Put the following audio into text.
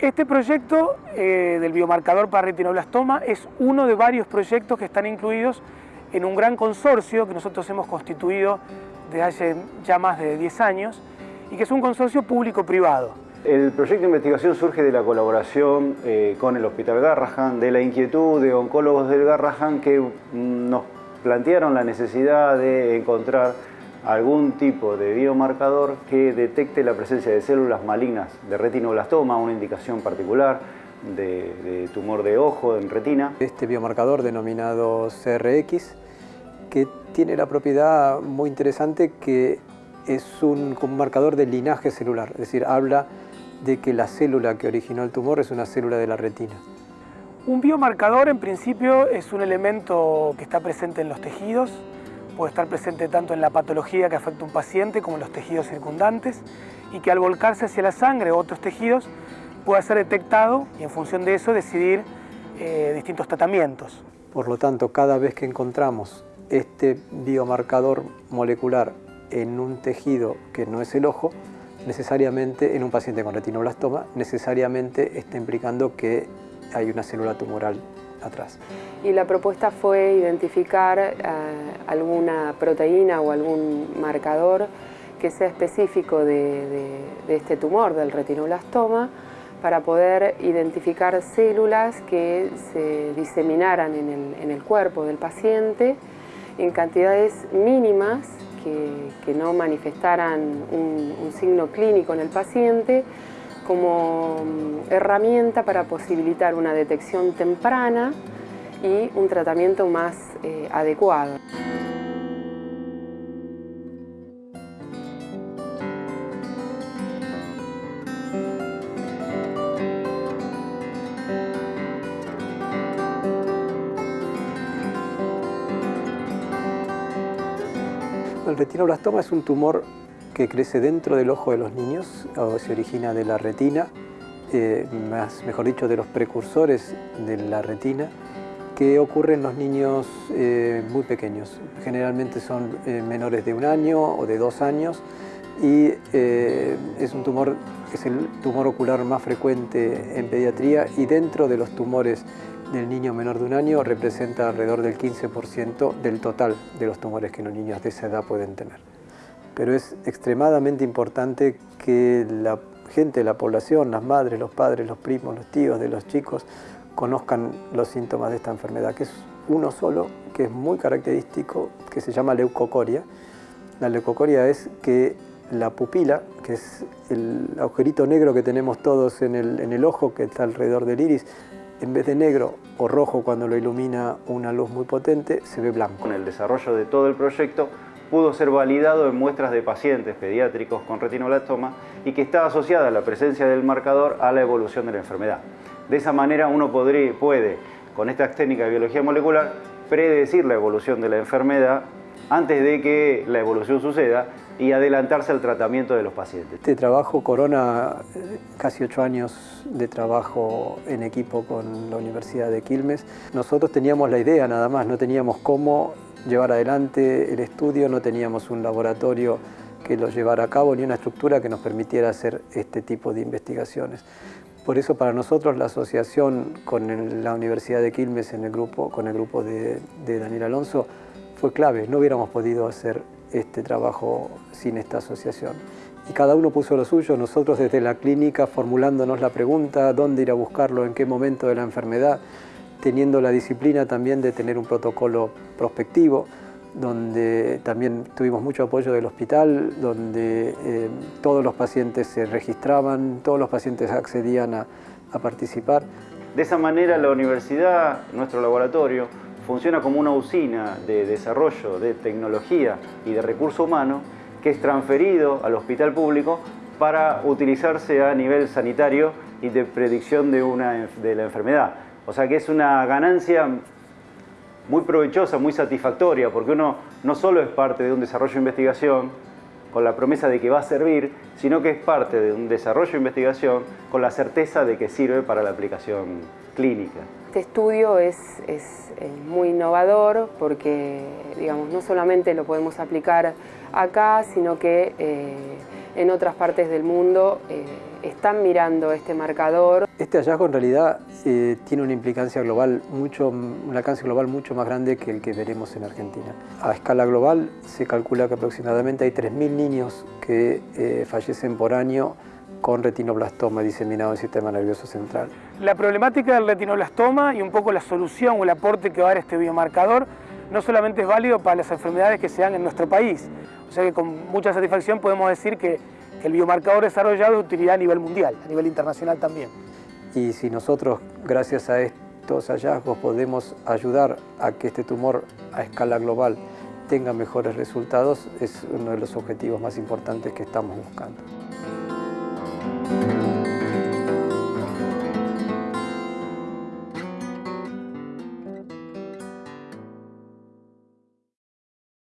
Este proyecto eh, del biomarcador para retinoblastoma es uno de varios proyectos que están incluidos en un gran consorcio que nosotros hemos constituido desde hace ya más de 10 años y que es un consorcio público-privado. El proyecto de investigación surge de la colaboración eh, con el Hospital Garrahan, de la inquietud de oncólogos del Garrahan que mm, nos plantearon la necesidad de encontrar algún tipo de biomarcador que detecte la presencia de células malignas de retinoblastoma, una indicación particular de, tumor de ojo en retina. Este biomarcador denominado CRX, que tiene la propiedad muy interesante que es un, un marcador de linaje celular, es decir, habla de que la célula que originó el tumor es una célula de la retina. Un biomarcador en principio es un elemento que está presente en los tejidos, puede estar presente tanto en la patología que afecta a un paciente como en los tejidos circundantes y que al volcarse hacia la sangre o otros tejidos pueda ser detectado y en función de eso decidir eh, distintos tratamientos. Por lo tanto, cada vez que encontramos este biomarcador molecular en un tejido que no es el ojo, necesariamente en un paciente con retinoblastoma, necesariamente está implicando que hay una célula tumoral atrás. Y la propuesta fue identificar eh, alguna proteína o algún marcador que sea específico de, este tumor, del retinoblastoma, para poder identificar células que se diseminaran en el, cuerpo del paciente en cantidades mínimas que, no manifestaran un signo clínico en el paciente, como mm, herramienta para posibilitar una detección temprana y un tratamiento más eh, adecuado. El retinoblastoma es un tumor crece dentro del ojo de los niños, o se origina de la retina, eh, más, mejor dicho, de los precursores de la retina, que ocurre en los niños eh, muy pequeños. Generalmente son eh, menores de un año o de dos años y es un tumor, es el tumor ocular más frecuente en pediatría y dentro de los tumores del niño menor de un año representa alrededor del 15% del total de los tumores que los niños de esa edad pueden tener pero es extremadamente importante que la gente, la población, las madres, los padres, los primos, los tíos de los chicos conozcan los síntomas de esta enfermedad, que es uno solo, que es muy característico, que se llama leucocoria. La leucocoria es que la pupila, que es el agujerito negro que tenemos todos en el, ojo, que está alrededor del iris, en vez de negro o rojo cuando lo ilumina una luz muy potente, se ve blanco. Con el desarrollo de todo el proyecto pudo ser validado en muestras de pacientes pediátricos con retinoblastoma y que está asociada a la presencia del marcador a la evolución de la enfermedad. De esa manera uno podría, puede, con esta técnica de biología molecular, predecir la evolución de la enfermedad antes de que la evolución suceda y adelantarse al tratamiento de los pacientes. Este trabajo corona eh, casi ocho años de trabajo en equipo con la Universidad de Quilmes. Nosotros teníamos la idea nada más, no teníamos cómo llevar adelante el estudio, no teníamos un laboratorio que lo llevara a cabo ni una estructura que nos permitiera hacer este tipo de investigaciones. Por eso para nosotros la asociación con la Universidad de Quilmes en el grupo, con el grupo de, de Daniel Alonso fue clave, no hubiéramos podido hacer este trabajo sin esta asociación. Y cada uno puso lo suyo, nosotros desde la clínica formulándonos la pregunta, dónde ir a buscarlo, en qué momento de la enfermedad, teniendo la disciplina también de tener un protocolo prospectivo, donde también tuvimos mucho apoyo del hospital, donde eh, todos los pacientes se registraban, todos los pacientes accedían a, a participar. De esa manera la universidad, nuestro laboratorio, funciona como una usina de desarrollo de tecnología y de recurso humano que es transferido al hospital público para utilizarse a nivel sanitario y de predicción de, una, de la enfermedad. O sea que es una ganancia muy provechosa, muy satisfactoria, porque uno no solo es parte de un desarrollo de investigación con la promesa de que va a servir, sino que es parte de un desarrollo de investigación con la certeza de que sirve para la aplicación clínica. Este estudio es, eh, muy innovador porque digamos, no solamente lo podemos aplicar acá, sino que eh, en otras partes del mundo eh, están mirando este marcador. Este hallazgo en realidad eh, tiene una implicancia global, mucho, un alcance global mucho más grande que el que veremos en Argentina. A escala global se calcula que aproximadamente hay 3.000 niños que eh, fallecen por año con retinoblastoma diseminado en el sistema nervioso central. La problemática del retinoblastoma y un poco la solución o el aporte que va a dar este biomarcador no solamente es válido para las enfermedades que se dan en nuestro país, o sea que con mucha satisfacción podemos decir que, el biomarcador desarrollado es de utilidad a nivel mundial, a nivel internacional también. Y si nosotros, gracias a estos hallazgos, podemos ayudar a que este tumor a escala global tenga mejores resultados, es uno de los objetivos más importantes que estamos buscando.